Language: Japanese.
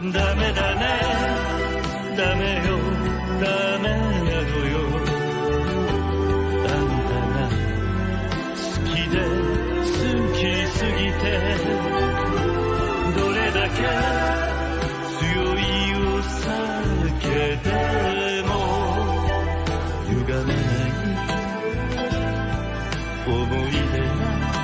ダメだね。ダメよ。ダメなのよ。あんたが好きで好きすぎてどれだけ強いお酒でも歪めない思い出